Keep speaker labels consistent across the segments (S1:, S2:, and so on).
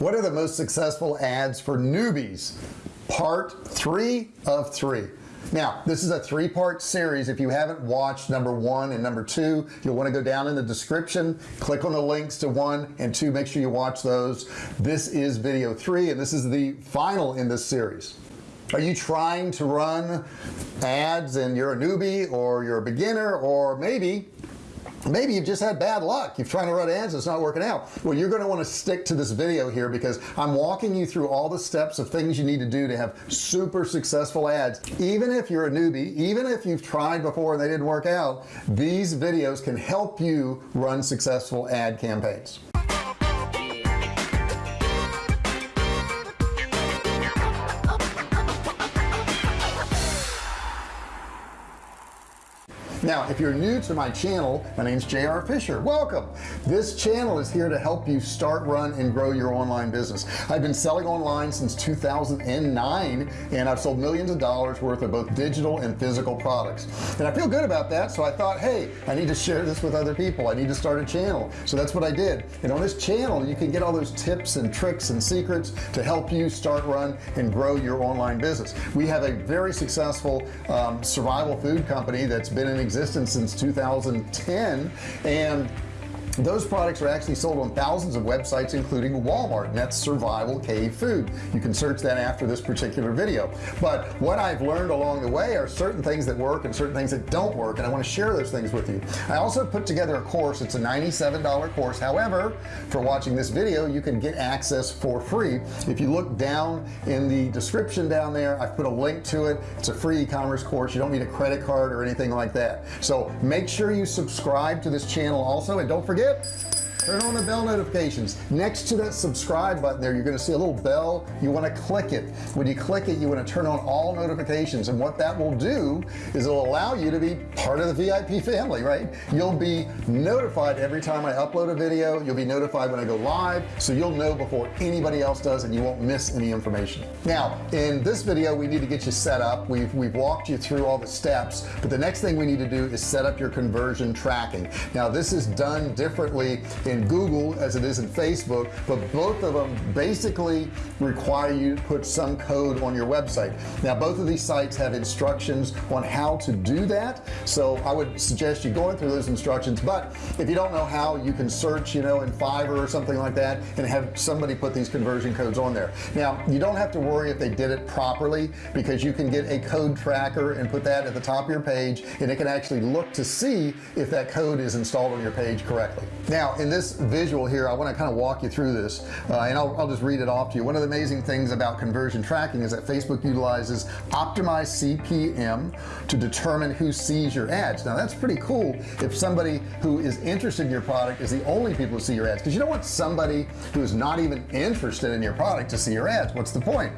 S1: what are the most successful ads for newbies? Part three of three. Now this is a three-part series. If you haven't watched number one and number two you'll want to go down in the description click on the links to one and two make sure you watch those. This is video three and this is the final in this series. Are you trying to run ads and you're a newbie or you're a beginner or maybe maybe you've just had bad luck. You're trying to run ads it's not working out. Well you're going to want to stick to this video here because I'm walking you through all the steps of things you need to do to have super successful ads. Even if you're a newbie even if you've tried before and they didn't work out these videos can help you run successful ad campaigns now if you're new to my channel my name is JR Fisher. Welcome. This channel is here to help you start run and grow your online business. I've been selling online since 2009 and I've sold millions of dollars worth of both digital and physical products. And I feel good about that so I thought hey I need to share this with other people. I need to start a channel. So that's what I did. And on this channel you can get all those tips and tricks and secrets to help you start run and grow your online business. We have a very successful um, survival food company that's been in existence since 2010 and those products are actually sold on thousands of websites including Walmart and that's survival cave food. You can search that after this particular video. But what I've learned along the way are certain things that work and certain things that don't work and I want to share those things with you. I also put together a course. It's a $97 course. However for watching this video you can get access for free. If you look down in the description down there I've put a link to it. It's a free e-commerce course. You don't need a credit card or anything like that. So make sure you subscribe to this channel also and don't forget it turn on the bell notifications. Next to that subscribe button there you're going to see a little bell. You want to click it. When you click it you want to turn on all notifications. And what that will do is it'll allow you to be part of the VIP family right? You'll be notified every time I upload a video. You'll be notified when I go live so you'll know before anybody else does and you won't miss any information. Now in this video we need to get you set up. We've we've walked you through all the steps but the next thing we need to do is set up your conversion tracking. Now this is done differently in Google as it is in Facebook but both of them basically require you to put some code on your website. Now both of these sites have instructions on how to do that so I would suggest you going through those instructions but if you don't know how you can search you know in Fiverr or something like that and have somebody put these conversion codes on there. Now you don't have to worry if they did it properly because you can get a code tracker and put that at the top of your page and it can actually look to see if that code is installed on your page correctly. Now in this this visual here I want to kind of walk you through this uh, and I'll, I'll just read it off to you. One of the amazing things about conversion tracking is that Facebook utilizes optimized CPM to determine who sees your ads. Now that's pretty cool if somebody who is interested in your product is the only people who see your ads because you don't want somebody who is not even interested in your product to see your ads. What's the point?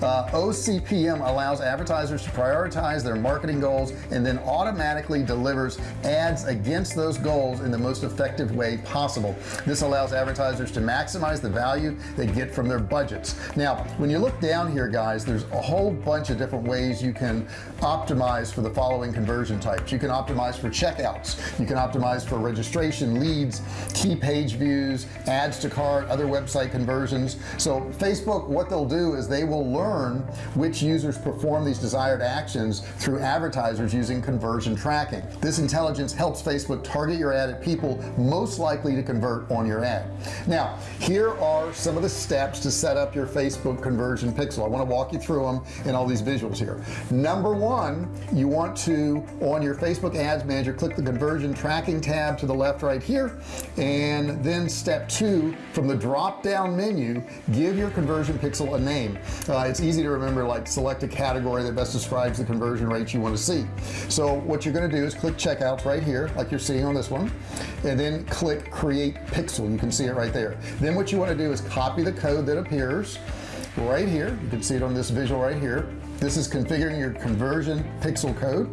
S1: Uh, OCPM allows advertisers to prioritize their marketing goals and then automatically delivers ads against those goals in the most effective way possible possible this allows advertisers to maximize the value they get from their budgets. Now when you look down here guys there's a whole bunch of different ways you can optimize for the following conversion types. You can optimize for checkouts. You can optimize for registration leads key page views adds to cart other website conversions. So Facebook what they'll do is they will learn which users perform these desired actions through advertisers using conversion tracking. This intelligence helps Facebook target your ad at people most likely to convert on your ad. Now here are some of the steps to set up your Facebook conversion pixel. I want to walk you through them in all these visuals here. Number one you want to on your Facebook ads manager click the conversion tracking tab to the left right here. And then step two from the drop down menu give your conversion pixel a name. Uh, it's easy to remember like select a category that best describes the conversion rate you want to see. So what you're going to do is click checkouts right here like you're seeing on this one and then click create pixel you can see it right there. Then what you want to do is copy the code that appears right here. You can see it on this visual right here. This is configuring your conversion pixel code.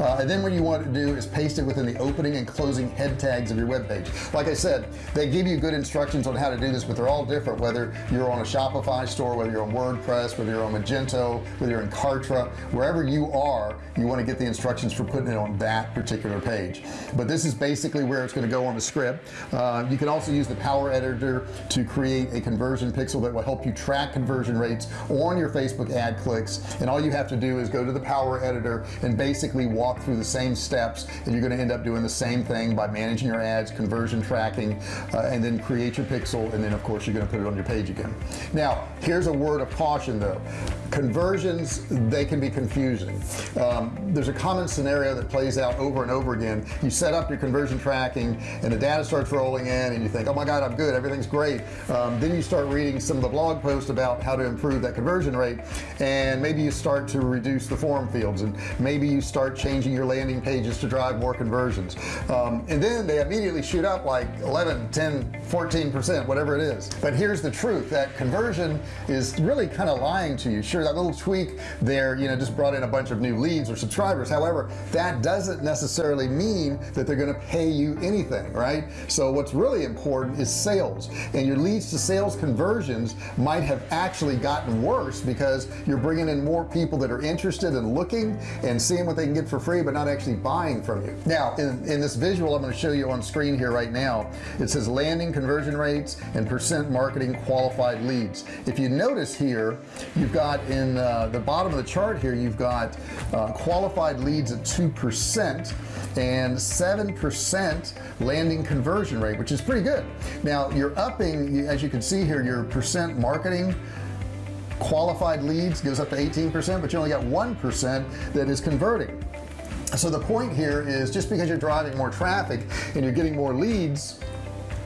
S1: Uh, and then what you want to do is paste it within the opening and closing head tags of your web page. Like I said they give you good instructions on how to do this but they're all different whether you're on a Shopify store whether you're on WordPress whether you're on Magento whether you're in Kartra wherever you are you want to get the instructions for putting it on that particular page. But this is basically where it's going to go on the script. Uh, you can also use the power editor to create a conversion pixel that will help you track conversion rates on your Facebook ad clicks and all you have to do is go to the power editor and basically walk through the same steps and you're going to end up doing the same thing by managing your ads conversion tracking uh, and then create your pixel and then of course you're going to put it on your page again. Now here's a word of caution though. Conversions they can be confusing. Um, there's a common scenario that plays out over and over again. You set up your conversion tracking and the data starts rolling in and you think oh my god I'm good. Everything's great. Um, then you start reading some of the blog posts about how to improve that conversion rate. And maybe you start to reduce the form fields and maybe you start changing your landing pages to drive more conversions. Um, and then they immediately shoot up like 11 10 14 percent whatever it is. But here's the truth that conversion is really kind of lying to you. Sure that little tweak there you know just brought in a bunch of new leads or subscribers. However that doesn't necessarily mean that they're going to pay you anything right? So what's really important is sales. And your leads to sales conversions might have actually gotten worse because you're bringing in more people that are interested in looking and seeing what they can get for free but not actually buying from you. Now in, in this visual I'm going to show you on screen here right now it says landing conversion rates and percent marketing qualified leads. If you notice here you've got in uh, the bottom of the chart here you've got uh, qualified leads at 2% and 7% landing conversion rate which is pretty good. Now you're upping as you can see here your percent marketing qualified leads goes up to 18% but you only got 1% that is converting. So the point here is just because you're driving more traffic and you're getting more leads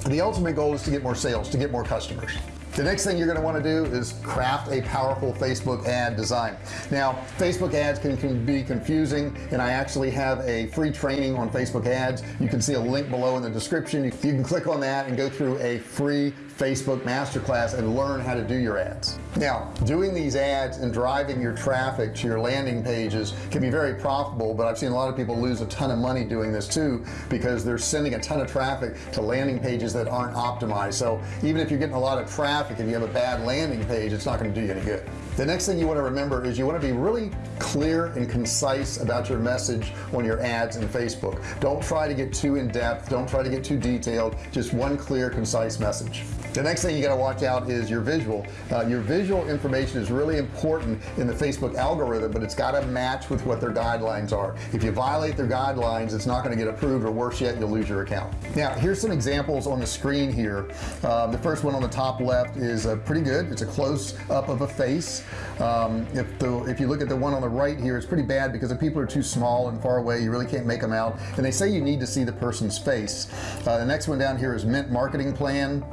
S1: the ultimate goal is to get more sales to get more customers. The next thing you're going to want to do is craft a powerful Facebook ad design. Now Facebook ads can, can be confusing and I actually have a free training on Facebook ads. You can see a link below in the description. You, you can click on that and go through a free Facebook masterclass and learn how to do your ads now doing these ads and driving your traffic to your landing pages can be very profitable but I've seen a lot of people lose a ton of money doing this too because they're sending a ton of traffic to landing pages that aren't optimized. So even if you're getting a lot of traffic and you have a bad landing page it's not going to do you any good the next thing you want to remember is you want to be really clear and concise about your message on your ads in Facebook. Don't try to get too in-depth don't try to get too detailed just one clear concise message. The next thing you got to watch out is your visual. Uh, your visual information is really important in the Facebook algorithm but it's got to match with what their guidelines are. If you violate their guidelines it's not going to get approved or worse yet you'll lose your account. Now here's some examples on the screen here. Uh, the first one on the top left is uh, pretty good. It's a close-up of a face um, if the if you look at the one on the right here it's pretty bad because the people are too small and far away. You really can't make them out. And they say you need to see the person's face. Uh, the next one down here is mint marketing plan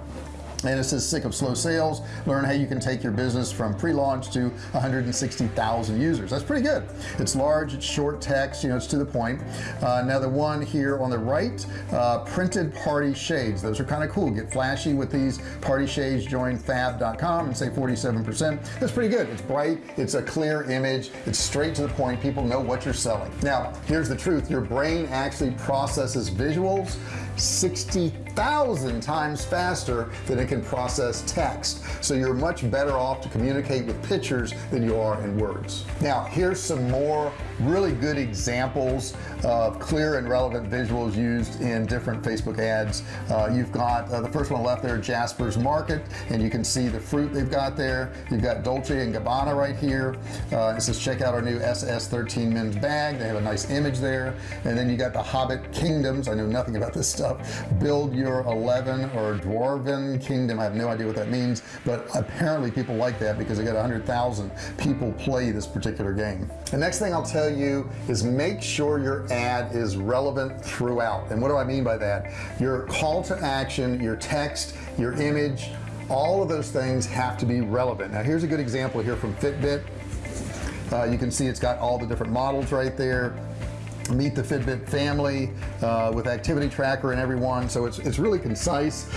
S1: and it says sick of slow sales. Learn how you can take your business from pre-launch to 160,000 users. That's pretty good. It's large it's short text you know it's to the point. Uh, now the one here on the right uh, printed party shades. Those are kind of cool. Get flashy with these party shades. Join fab.com and say 47% that's pretty good. It's bright it's a clear image it's straight to the point. People know what you're selling. Now here's the truth. Your brain actually processes visuals 60,000 times faster than it can process text. So you're much better off to communicate with pictures than you are in words. Now here's some more really good examples of clear and relevant visuals used in different Facebook ads. Uh, you've got uh, the first one left there Jasper's Market and you can see the fruit they've got there. You've got Dolce and Gabbana right here. Uh, it says check out our new SS13 men's bag. They have a nice image there. And then you got the Hobbit Kingdoms. I know nothing about this stuff build your Elven or Dwarven Kingdom. I have no idea what that means but apparently people like that because they got hundred thousand people play this particular game. The next thing I'll tell you is make sure your ad is relevant throughout. And what do I mean by that? Your call to action your text your image all of those things have to be relevant. Now here's a good example here from Fitbit. Uh, you can see it's got all the different models right there meet the Fitbit family uh, with activity tracker and everyone so it's, it's really concise.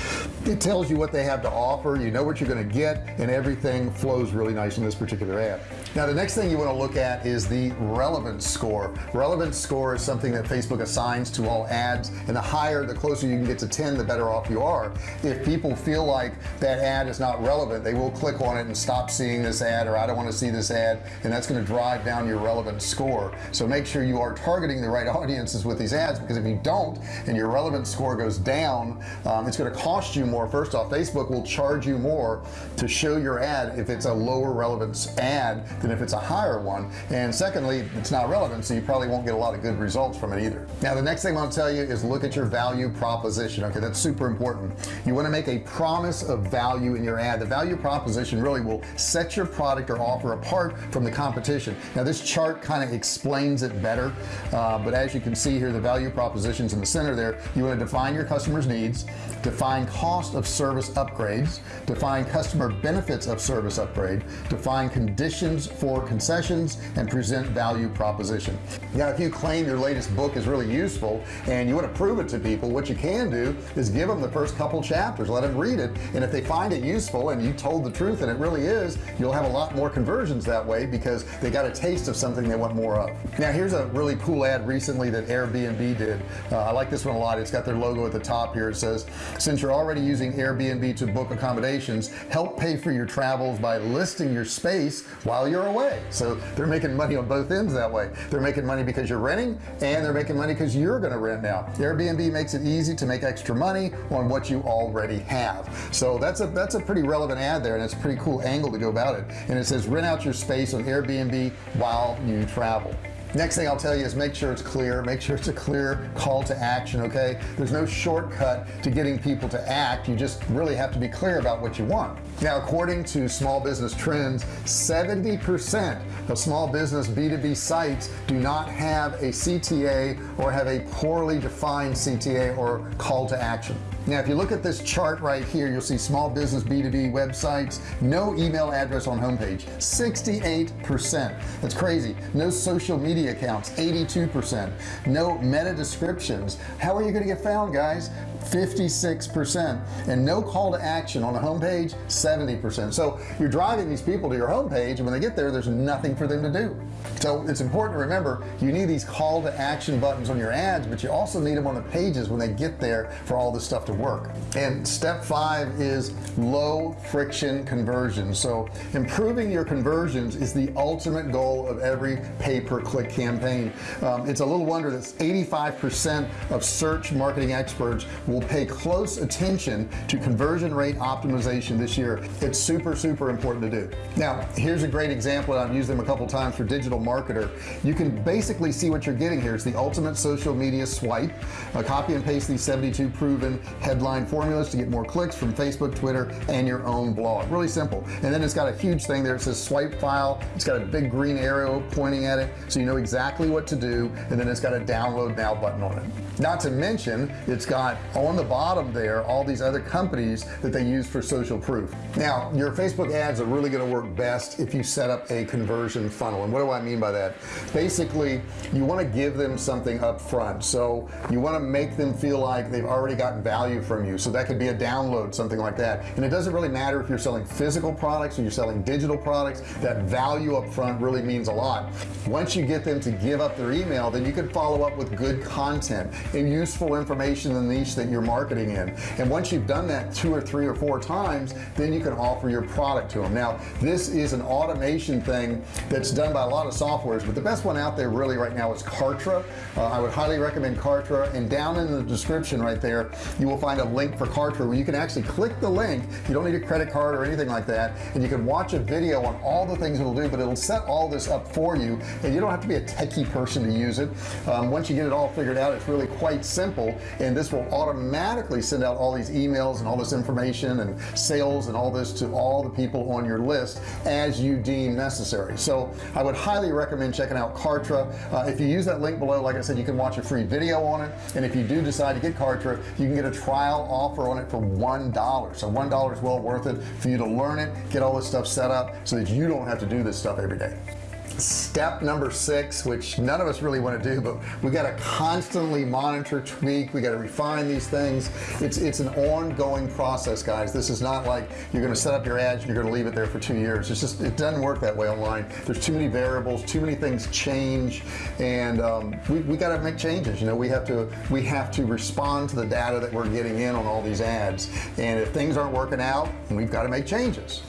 S1: It tells you what they have to offer you know what you're going to get and everything flows really nice in this particular ad now the next thing you want to look at is the relevance score. Relevance score is something that Facebook assigns to all ads and the higher the closer you can get to 10 the better off you are. If people feel like that ad is not relevant they will click on it and stop seeing this ad or I don't want to see this ad and that's going to drive down your relevance score. So make sure you are targeting the right audiences with these ads because if you don't and your relevance score goes down um, it's going to cost you more. First off Facebook will charge you more to show your ad if it's a lower relevance ad than if it's a higher one. And secondly it's not relevant so you probably won't get a lot of good results from it either. Now the next thing I'll tell you is look at your value proposition. Okay that's super important. You want to make a promise of value in your ad. The value proposition really will set your product or offer apart from the competition. Now this chart kind of explains it better. Uh, Uh, but as you can see here the value propositions in the center there you want to define your customers needs define cost of service upgrades define customer benefits of service upgrade define conditions for concessions and present value proposition. Now if you claim your latest book is really useful and you want to prove it to people what you can do is give them the first couple chapters let them read it and if they find it useful and you told the truth and it really is you'll have a lot more conversions that way because they got a taste of something they want more of. Now here's a really cool ad recently that Airbnb did. Uh, I like this one a lot. It's got their logo at the top here. It says since you're already using Airbnb to book accommodations help pay for your travels by listing your space while you're away. So they're making money on both ends that way. They're making money because you're renting and they're making money because you're gonna rent now. Airbnb makes it easy to make extra money on what you already have. So that's a that's a pretty relevant ad there and it's a pretty cool angle to go about it. And it says rent out your space on Airbnb while you travel next thing I'll tell you is make sure it's clear make sure it's a clear call to action okay? There's no shortcut to getting people to act. You just really have to be clear about what you want. Now according to small business trends 70% of small business b2b sites do not have a CTA or have a poorly defined CTA or call to action now if you look at this chart right here you'll see small business b2b websites no email address on homepage 68 percent. That's crazy. No social media accounts 82 percent. No meta descriptions. How are you going to get found guys 56% and no call to action on the homepage 70% so you're driving these people to your homepage and when they get there there's nothing for them to do. So it's important to remember you need these call to action buttons on your ads but you also need them on the pages when they get there for all this stuff to work. And step five is low friction conversion so improving your conversions is the ultimate goal of every pay-per-click campaign. Um, it's a little wonder that 85% of search marketing experts will pay close attention to conversion rate optimization this year. It's super super important to do. Now here's a great example I've used them a couple times for digital marketer. You can basically see what you're getting here. It's the ultimate social media swipe. Uh, copy and paste these 72 proven headline formulas to get more clicks from Facebook Twitter and your own blog. Really simple. And then it's got a huge thing there. It says swipe file. It's got a big green arrow pointing at it so you know exactly what to do. And then it's got a download now button on it not to mention it's got on the bottom there all these other companies that they use for social proof. Now your Facebook ads are really going to work best if you set up a conversion funnel. And what do I mean by that? Basically you want to give them something up front so you want to make them feel like they've already gotten value from you. So that could be a download something like that. And it doesn't really matter if you're selling physical products or you're selling digital products. That value up front really means a lot. Once you get them to give up their email then you can follow up with good content useful information in the niche that you're marketing in. And once you've done that two or three or four times then you can offer your product to them now this is an automation thing that's done by a lot of softwares but the best one out there really right now is Kartra. Uh, I would highly recommend Kartra and down in the description right there you will find a link for Kartra where you can actually click the link. You don't need a credit card or anything like that and you can watch a video on all the things it'll do but it'll set all this up for you and you don't have to be a techie person to use it. Um, once you get it all figured out it's really quite simple and this will automatically send out all these emails and all this information and sales and all this to all the people on your list as you deem necessary. So I would highly recommend checking out Kartra. Uh, if you use that link below like I said you can watch a free video on it and if you do decide to get Kartra you can get a trial offer on it for one dollar. So one dollar is well worth it for you to learn it get all this stuff set up so that you don't have to do this stuff every day step number six which none of us really want to do but we got to constantly monitor tweak we got to refine these things. It's it's an ongoing process guys. This is not like you're going to set up your ads and you're going to leave it there for two years. It's just it doesn't work that way online. There's too many variables too many things change and um, we, we got to make changes. You know we have to we have to respond to the data that we're getting in on all these ads. And if things aren't working out we've got to make changes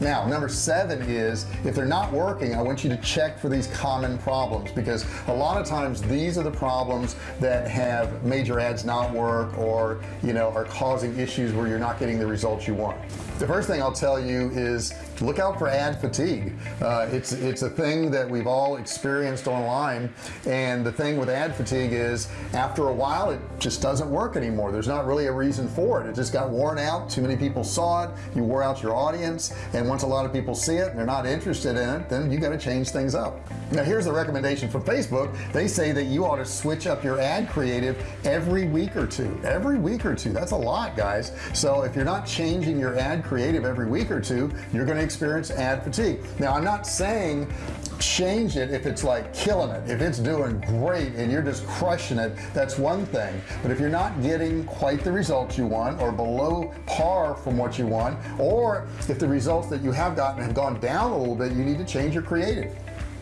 S1: now number seven is if they're not working I want you to check for these common problems because a lot of times these are the problems that have major ads not work or you know are causing issues where you're not getting the results you want. The first thing I'll tell you is look out for ad fatigue. Uh, it's it's a thing that we've all experienced online and the thing with ad fatigue is after a while it just doesn't work anymore. There's not really a reason for it. It just got worn out. Too many people saw it. You wore out your audience and once a lot of people see it and they're not interested in it then you got to change things up now here's the recommendation from Facebook. They say that you ought to switch up your ad creative every week or two. Every week or two. That's a lot guys. So if you're not changing your ad creative every week or two you're going to experience ad fatigue. Now I'm not saying change it if it's like killing it. If it's doing great and you're just crushing it that's one thing. But if you're not getting quite the results you want or below par from what you want or if the results that you have gotten have gone down a little bit you need to change your creative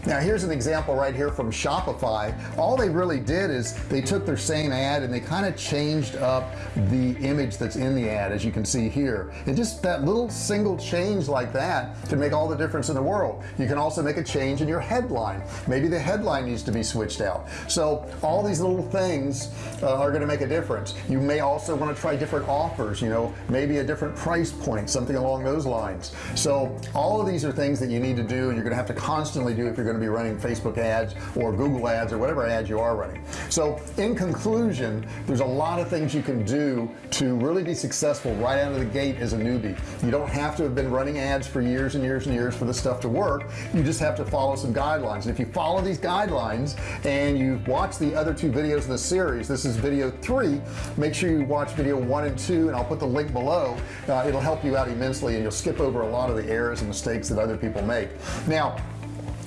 S1: now here's an example right here from Shopify. All they really did is they took their same ad and they kind of changed up the image that's in the ad as you can see here. And just that little single change like that can make all the difference in the world. You can also make a change in your headline. Maybe the headline needs to be switched out. So all these little things uh, are going to make a difference. You may also want to try different offers you know maybe a different price point something along those lines. So all of these are things that you need to do and you're gonna have to constantly do if you're going to be running Facebook ads or Google ads or whatever ads you are running. So in conclusion there's a lot of things you can do to really be successful right out of the gate as a newbie. You don't have to have been running ads for years and years and years for the stuff to work. You just have to follow some guidelines. And if you follow these guidelines and you watch the other two videos in the series this is video three make sure you watch video one and two and I'll put the link below. Uh, it'll help you out immensely and you'll skip over a lot of the errors and mistakes that other people make. Now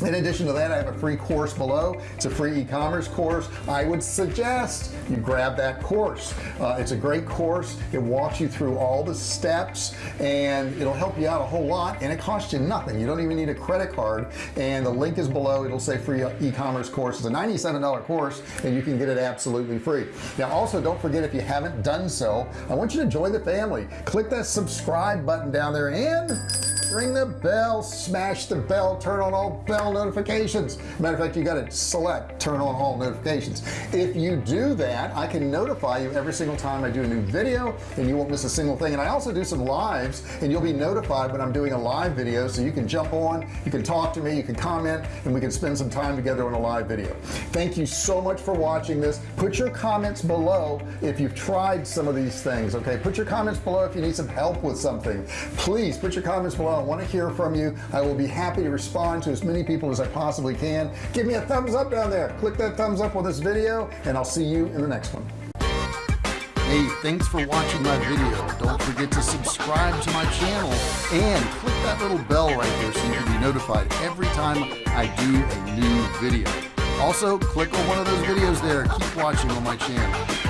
S1: in addition to that I have a free course below. It's a free e-commerce course. I would suggest you grab that course. Uh, it's a great course. It walks you through all the steps and it'll help you out a whole lot and it costs you nothing. You don't even need a credit card and the link is below. It'll say free e-commerce course. It's a $97 course and you can get it absolutely free. Now also don't forget if you haven't done so I want you to join the family. Click that subscribe button down there and ring the bell smash the bell turn on all bell notifications. Matter of fact you got to select turn on all notifications. If you do that I can notify you every single time I do a new video and you won't miss a single thing. And I also do some lives and you'll be notified when I'm doing a live video so you can jump on you can talk to me you can comment and we can spend some time together on a live video. Thank you so much for watching this. Put your comments below if you've tried some of these things okay? Put your comments below if you need some help with something. Please put your comments below want to hear from you I will be happy to respond to as many people as I possibly can give me a thumbs up down there click that thumbs up on this video and I'll see you in the next one Hey, thanks for watching my video. Don't forget to subscribe to my channel and click that little bell right there so you can be notified every time I do a new video. Also, click on one of those videos there. Keep watching on my channel.